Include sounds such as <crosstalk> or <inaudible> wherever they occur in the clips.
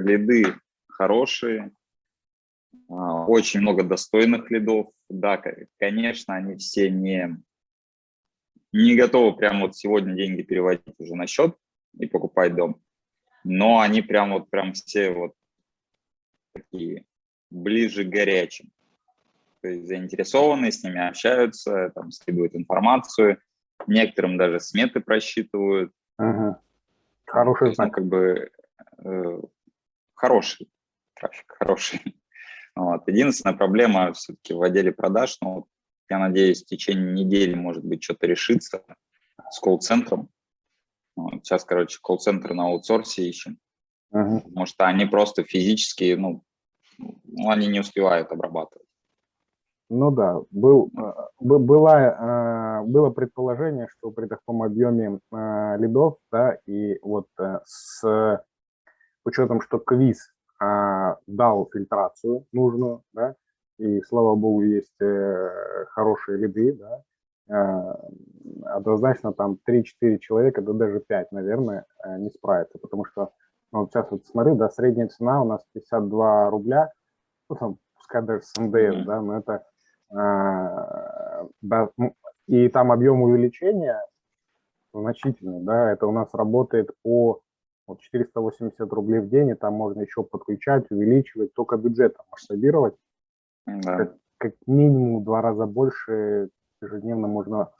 лиды хорошие, а, очень много достойных лидов. Да, конечно, они все не, не готовы прямо вот сегодня деньги переводить уже на счет и покупать дом, но они прям вот прям все вот такие ближе к горячим. То есть заинтересованные, с ними общаются, там следуют информацию, некоторым даже сметы просчитывают. Угу. Хороший знак. Как бы э, хороший трафик, хороший. <laughs> Вот. Единственная проблема все-таки в отделе продаж, ну, я надеюсь, в течение недели, может быть, что-то решится с колл-центром. Вот. Сейчас, короче, колл-центр на аутсорсе ищем, uh потому что они просто физически, ну, ну, они не успевают обрабатывать. Ну да, был, э, была, э, было предположение, что при таком объеме э, лидов, да, и вот с учетом, что квиз дал фильтрацию нужную, да, и, слава богу, есть хорошие лиды, да, однозначно там 3-4 человека, да даже 5, наверное, не справятся, потому что, ну, вот сейчас вот смотрю, да, средняя цена у нас 52 рубля, ну, там, пускай даже с НДС, mm -hmm. да, но это а, да, ну, и там объем увеличения значительный, да, это у нас работает по вот 480 рублей в день, и там можно еще подключать, увеличивать, только бюджетом масштабировать. Да. Как, как минимум в два раза больше ежедневно можно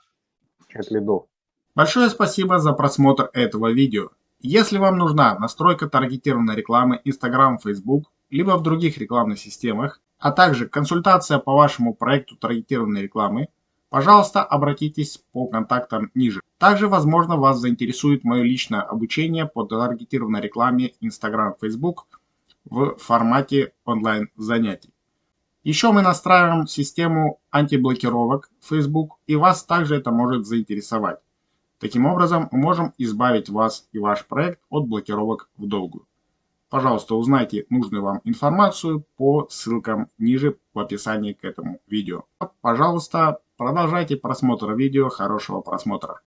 получать лидов. Большое спасибо за просмотр этого видео. Если вам нужна настройка таргетированной рекламы Instagram, Facebook, либо в других рекламных системах, а также консультация по вашему проекту таргетированной рекламы, пожалуйста, обратитесь по контактам ниже. Также, возможно, вас заинтересует мое личное обучение по таргетированной рекламе Instagram, Facebook в формате онлайн занятий. Еще мы настраиваем систему антиблокировок Facebook, и вас также это может заинтересовать. Таким образом, мы можем избавить вас и ваш проект от блокировок в долгую. Пожалуйста, узнайте нужную вам информацию по ссылкам ниже в описании к этому видео. Пожалуйста, продолжайте просмотр видео. Хорошего просмотра.